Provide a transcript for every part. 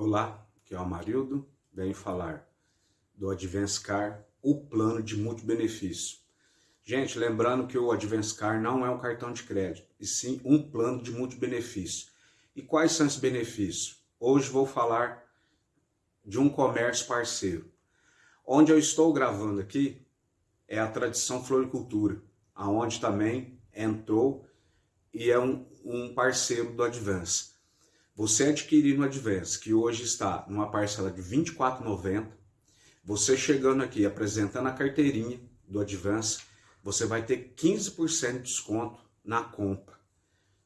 Olá, aqui é o Amarildo, venho falar do Advance Car, o plano de multibenefício. Gente, lembrando que o Advance Car não é um cartão de crédito, e sim um plano de multibenefício. E quais são esses benefícios? Hoje vou falar de um comércio parceiro. Onde eu estou gravando aqui é a Tradição Floricultura, aonde também entrou e é um, um parceiro do Advance. Você adquirir no Advance, que hoje está numa parcela de R$ 24,90, você chegando aqui apresentando a carteirinha do Advance, você vai ter 15% de desconto na compra.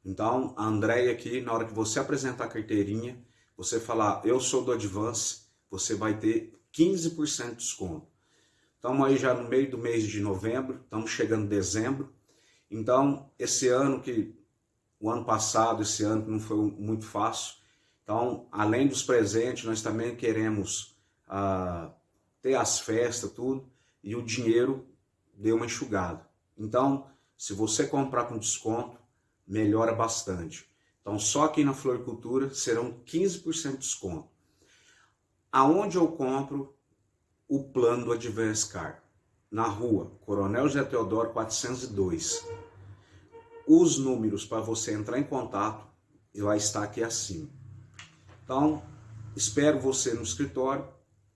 Então, a Andréia aqui, na hora que você apresentar a carteirinha, você falar, eu sou do Advance, você vai ter 15% de desconto. Estamos aí já no meio do mês de novembro, estamos chegando em dezembro. Então, esse ano que o ano passado, esse ano não foi muito fácil. Então, além dos presentes, nós também queremos ah, ter as festas, tudo, e o dinheiro deu uma enxugada. Então, se você comprar com desconto, melhora bastante. Então, só aqui na Floricultura serão 15% de desconto. Aonde eu compro o plano do Advance Car? Na rua Coronel José Teodoro 402 os números para você entrar em contato vai estar aqui acima. Então, espero você no escritório,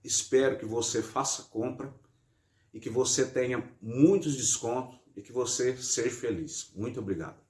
espero que você faça compra e que você tenha muitos descontos e que você seja feliz. Muito obrigado.